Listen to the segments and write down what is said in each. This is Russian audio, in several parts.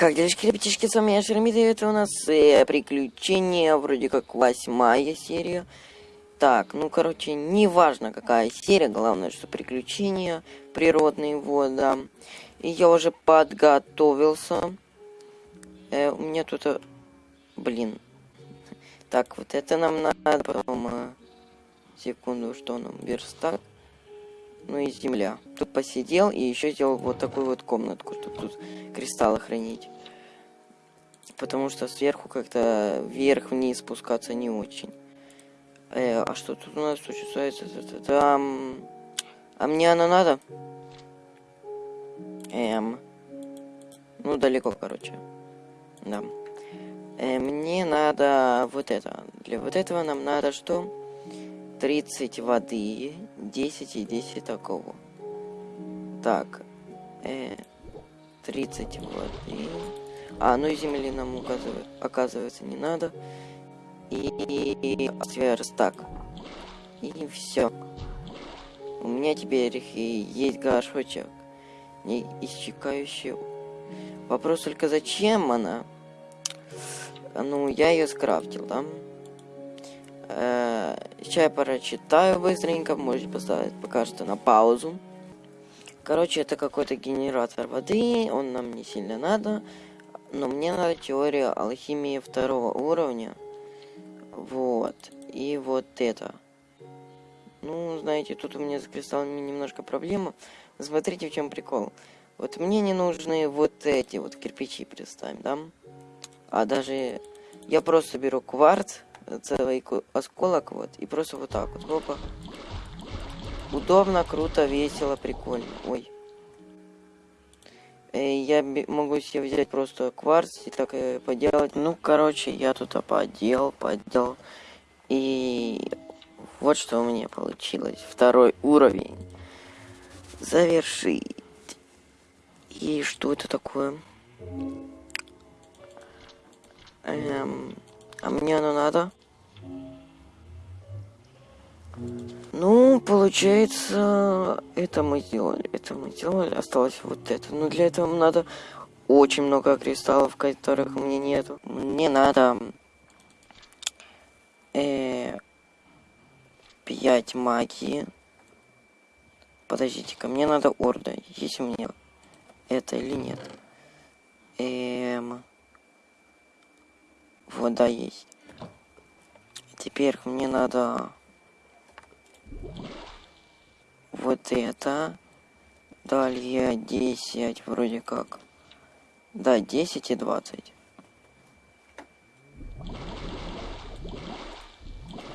Как делишки, ребятишки, с вами я Шеремит, и это у нас э, приключение, вроде как восьмая серия. Так, ну, короче, неважно какая серия, главное, что приключения природные, вот. И я уже подготовился. Э, у меня тут, э, блин. Так, вот это нам надо, потом, э, секунду, что нам, верстак. Ну и земля. Тут посидел и еще сделал вот такую вот комнатку, чтобы тут кристаллы хранить. Потому что сверху как-то вверх-вниз спускаться не очень. Э, а что тут у нас случается? Там... А мне она надо? Эм... Ну, далеко, короче. Да. Э, мне надо вот это. Для вот этого нам надо что? 30 воды, 10 и 10 такого. Так. Э, 30 воды. А, ну и земли нам указывает, оказывается не надо. И сверстак. И все. У меня теперь есть горшочек. Не исчекающий. Вопрос только зачем она? Ну, я ее скрафтил, да? Э, сейчас я прочитаю быстренько, можете поставить пока что на паузу. Короче, это какой-то генератор воды, он нам не сильно надо. Но мне надо теория алхимии второго уровня. Вот. И вот это. Ну, знаете, тут у меня с кристаллами немножко проблема. Смотрите, в чем прикол. Вот мне не нужны вот эти вот кирпичи, представим, да? А даже я просто беру кварц, целый осколок, вот, и просто вот так вот, опа. Удобно, круто, весело, прикольно. Ой. Э, я могу себе взять просто кварц и так э, поделать. Ну, короче, я тут поделал, поделал. И вот что у меня получилось. Второй уровень. Завершить. И что это такое? Эм, а мне оно надо? Ну, получается, это мы сделали. Это мы сделали. Осталось вот это. Но для этого надо очень много кристаллов, которых меня нету. Мне надо... Э, 5 магии. Подождите-ка, мне надо орда. Есть у меня это или нет? Эм... Вода есть. Теперь мне надо вот это. Далее 10 вроде как. Да, 10 и 20.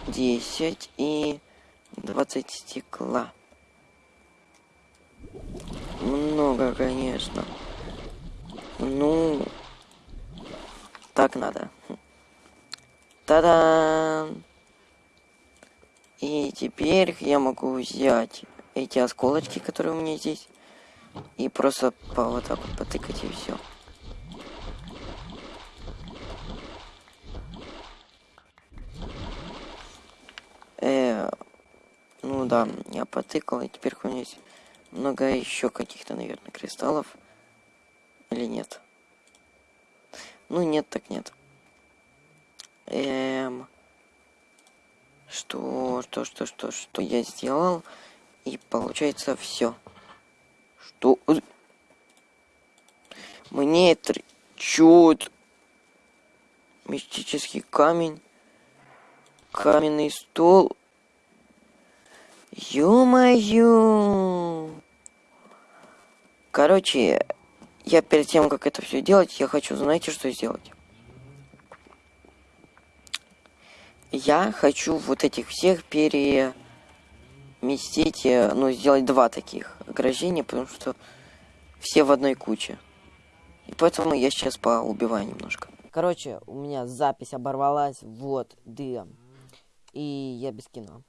10 и 20 стекла. Много, конечно. Ну, так надо. Та-дам! И теперь я могу взять эти осколочки, которые у меня здесь, и просто по вот так вот потыкать и все. Э, ну да, я потыкал, и теперь у меня есть много еще каких-то, наверное, кристаллов. Или нет? Ну нет, так нет. Эм... Что, что, что, что, что я сделал? И получается все. Что? Мне это чуд. Мистический камень. Каменный стол. Ё-моё! Короче, я перед тем, как это все делать, я хочу, знаете, что сделать? Я хочу вот этих всех переместить, э, ну, сделать два таких ограждения, потому что все в одной куче. И поэтому я сейчас поубиваю немножко. Короче, у меня запись оборвалась, вот, да. И я без кино.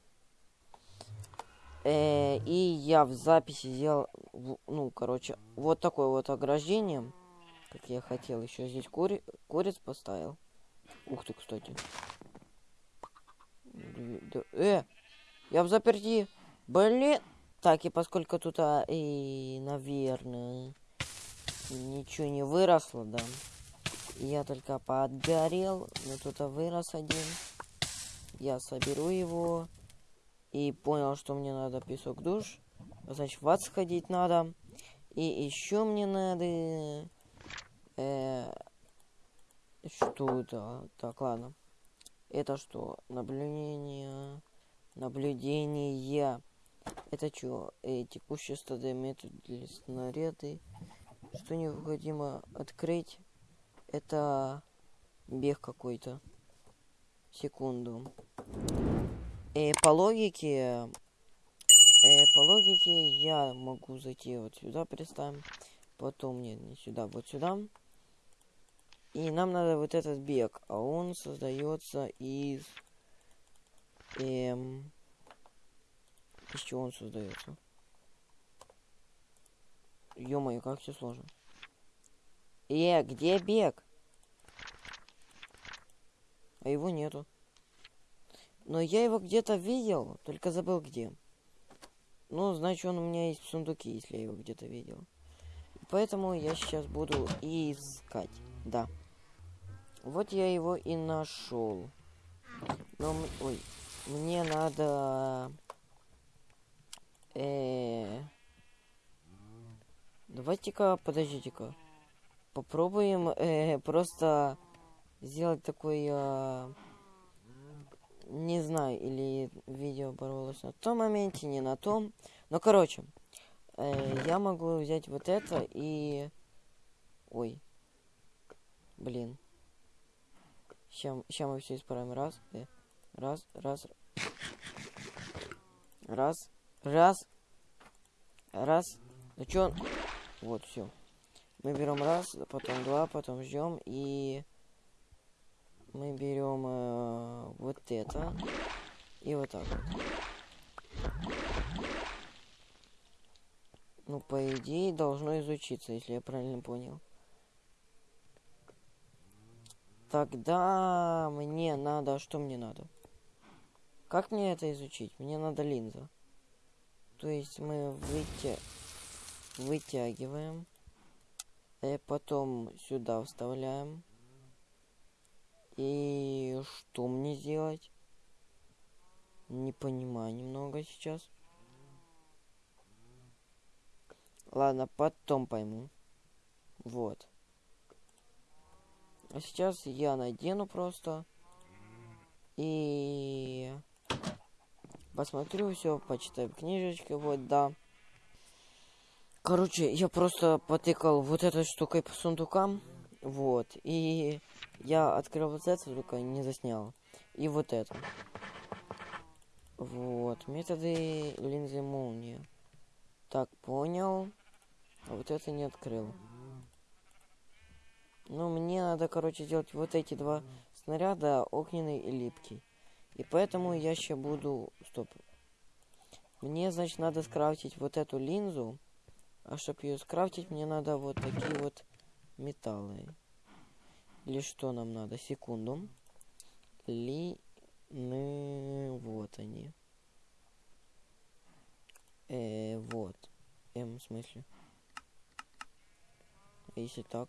Э, и я в записи сделал, ну, короче, вот такое вот ограждение, как я хотел. Еще здесь кури куриц поставил. Ух ты, кстати. Э, я в заперти. Блин. Так, и поскольку тут, а, и, наверное... ничего не выросло, да. Я только подгорел, но тут вырос один. Я соберу его. И понял, что мне надо песок душ. Значит, в ад сходить надо. И еще мне надо... Э, что это? Так, ладно. Это что? Наблюдение... Наблюдение. Это что? Э, текущее стадия метод для снаряды. Что необходимо открыть? Это бег какой-то. Секунду. Э, по логике... Э, по логике я могу зайти вот сюда, представим. Потом, нет, не сюда, вот сюда. И нам надо вот этот бег. А он создается из... Эм... Из чего он создается? Ё-моё, как все сложно. Э, где бег? А его нету. Но я его где-то видел, только забыл где. Ну, значит, он у меня есть в сундуке, если я его где-то видел. Поэтому я сейчас буду искать. Да. Вот я его и нашел. Но, ой, мне надо... Э Давайте-ка, подождите-ка. Попробуем э, просто сделать такой... Э, не знаю, или видео боролось на том моменте, не на том. Но, короче, э, я могу взять вот это и... Ой. Блин. Сейчас, мы все исправим. Раз, э, раз, раз. Раз, раз. Раз. Ну чё? Вот, все. Мы берем раз, потом два, потом ждем и мы берем э, вот это и вот так вот. Ну, по идее, должно изучиться, если я правильно понял. Тогда мне надо... Что мне надо? Как мне это изучить? Мне надо линза. То есть мы выйти вытягиваем. И потом сюда вставляем. И что мне делать? Не понимаю немного сейчас. Ладно, потом пойму. Вот. А сейчас я надену просто. И посмотрю все, почитаю книжечки. Вот, да. Короче, я просто потыкал вот этой штукой по сундукам. Вот. И я открыл вот это, только не заснял. И вот это. Вот. Методы линзы молнии. Так, понял. А вот это не открыл. Ну, мне надо, короче, сделать вот эти два снаряда, огненный и липкий. И поэтому я сейчас буду... Стоп. Мне, значит, надо скрафтить вот эту линзу. А чтобы ее скрафтить, мне надо вот такие вот металлы. Или что нам надо? Секунду. Ли... Вот они. Э, вот. М, в смысле? Если так.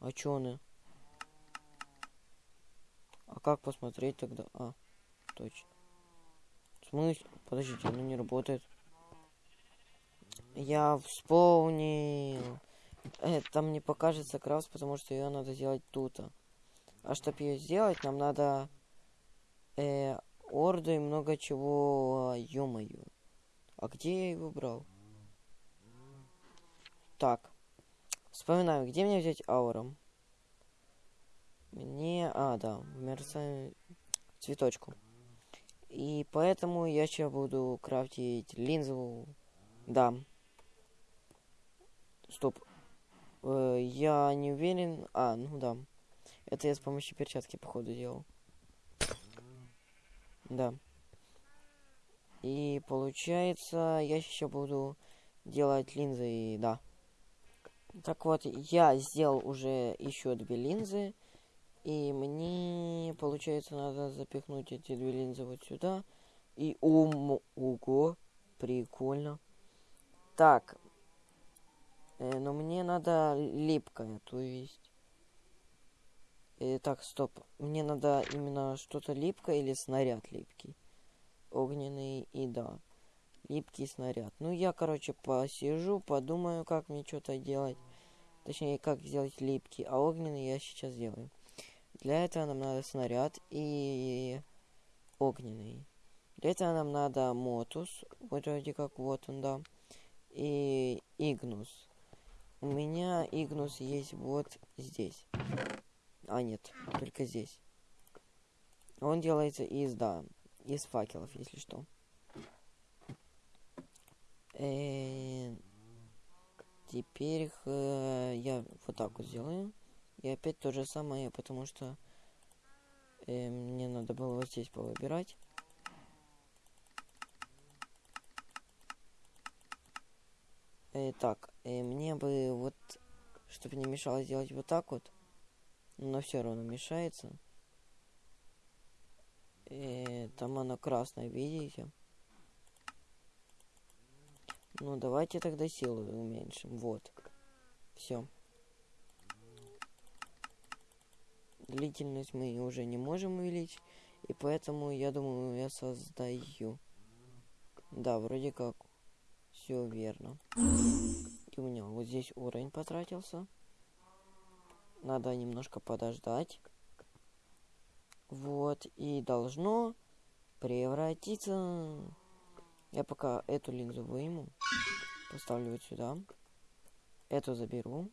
А чё они? А как посмотреть тогда? А, точно. В смысле? Подождите, оно не работает. Я вспомнил. Это мне покажется крафт, потому что ее надо сделать тут. А чтобы ее сделать, нам надо э, орду и много чего. Ё-моё. А где я его брал? Так. Вспоминаю, где мне взять ауром? Мне... А, да, мерцаю цветочку. И поэтому я сейчас буду крафтить линзу. Да. Стоп. Э, я не уверен. А, ну да. Это я с помощью перчатки, походу, делал. Да. И получается, я еще буду делать линзы, и да. Так вот, я сделал уже еще две линзы. И мне, получается, надо запихнуть эти две линзы вот сюда. И ум, ого, прикольно. Так, Э, но мне надо липкое, то есть... Э, так, стоп. Мне надо именно что-то липкое или снаряд липкий. Огненный и да. Липкий снаряд. Ну, я, короче, посижу, подумаю, как мне что-то делать. Точнее, как сделать липкий. А огненный я сейчас сделаю. Для этого нам надо снаряд и огненный. Для этого нам надо мотус. Вроде как вот он, да. И игнус. У меня игнус есть вот здесь. А, нет, только здесь. Он делается из, да, из факелов, если что. -э теперь э я вот так вот сделаю. И опять то же самое, потому что э, мне надо было вот здесь повыбирать. Э, так, э, мне бы вот, чтобы не мешало сделать вот так вот но все равно мешается. И там оно красное, видите? Ну, давайте тогда силу уменьшим. Вот. Все. Длительность мы уже не можем увеличить. И поэтому, я думаю, я создаю. Да, вроде как. Все верно. И у меня вот здесь уровень потратился. Надо немножко подождать. Вот, и должно превратиться... Я пока эту линзу выйму. Поставлю вот сюда. Эту заберу.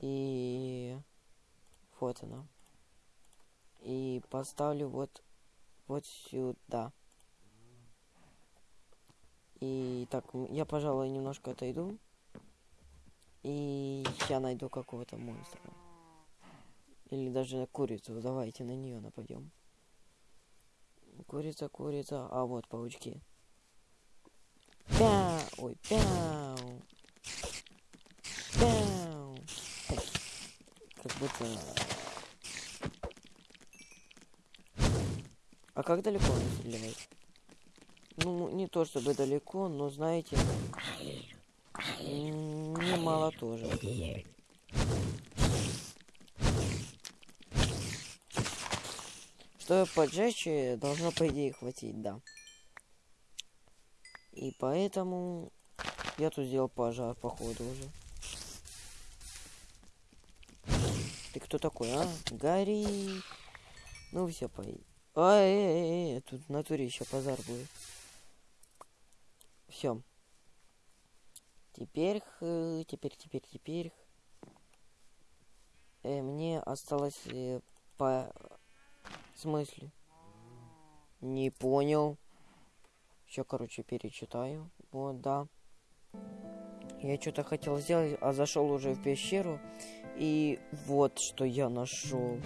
И... Вот она. И поставлю вот... Вот сюда. И так, я, пожалуй, немножко отойду. И я найду какого-то монстра. Или даже курицу. Давайте на нее нападем. Курица, курица. А вот паучки. Пяу! Ой, пяу! Пяу! Как будто... А как далеко он стреляет? Ну, не то чтобы далеко, но знаете... Немало тоже. Что поджечь должно, по идее, хватить, да. И поэтому я тут сделал пожар, походу, уже. Ты кто такой, а? Гори! Ну все, по... А, э, э, э, тут в натуре еще пожар будет. Все. Теперь, теперь, теперь, теперь. Э, мне осталось э, по... В смысле? Не понял. Все, короче, перечитаю. Вот, да. Я что-то хотел сделать, а зашел уже в пещеру. И вот что я нашел.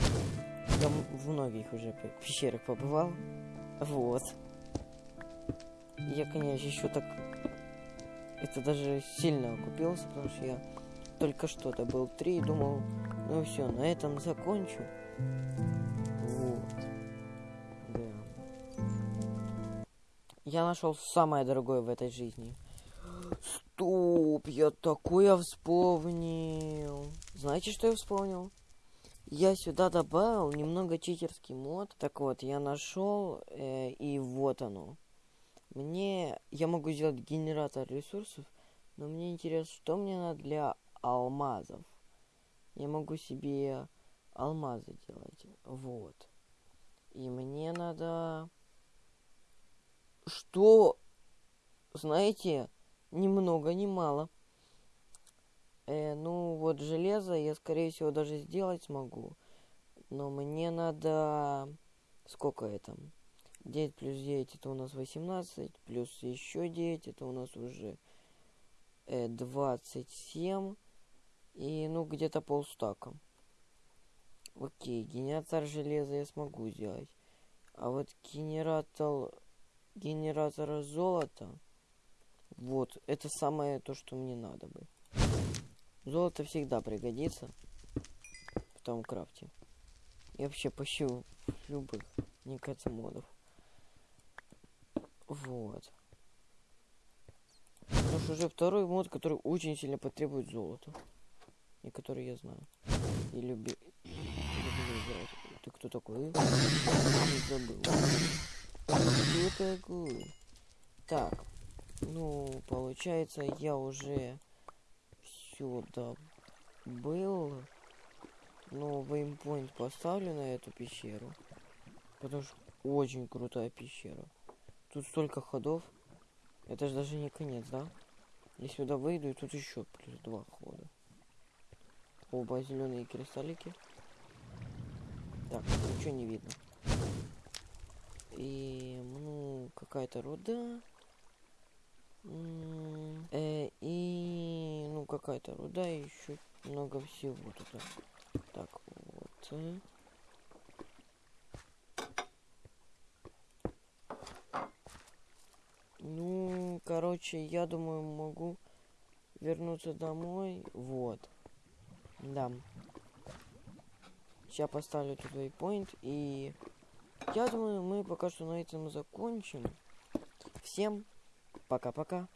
Я в многих уже пещерах побывал. Вот. Я, конечно, еще так это даже сильно окупился, потому что я только что добыл три и думал, ну все, на этом закончу. Я нашел самое дорогое в этой жизни. Стоп, я такое вспомнил. Знаете, что я вспомнил? Я сюда добавил немного читерский мод. Так вот, я нашел, э, и вот оно. Мне... Я могу сделать генератор ресурсов, но мне интересно, что мне надо для алмазов. Я могу себе алмазы делать. Вот. И мне надо... Что? Знаете, ни много, ни мало. Э, ну, вот железо я, скорее всего, даже сделать смогу. Но мне надо... Сколько это? 9 плюс 9 это у нас 18, плюс еще 9 это у нас уже э, 27. И ну где-то полстака. Окей, генератор железа я смогу сделать. А вот генератор, генератор золота, вот, это самое то, что мне надо бы. Золото всегда пригодится в том крафте. И вообще в любых, кажется, модов. Вот. Ну уж уже второй мод, который очень сильно потребует золота. И который я знаю. И люби... люблю играть. Ты кто такой? Не забыл. Такой? Так. Ну, получается, я уже сюда был. Но веймпоинт поставлю на эту пещеру. Потому что очень крутая пещера. Тут столько ходов. Это же даже не конец, да? Я сюда выйду, и тут еще плюс два хода. Оба зеленые кристаллики. Так, ничего не видно. И, ну, какая-то руда. Э, и, ну, какая-то руда, и еще много всего тут. Так, вот. Э. Ну, короче, я думаю, могу вернуться домой. Вот. Да. Сейчас поставлю тут вейпоинт. И я думаю, мы пока что на этом закончим. Всем пока-пока.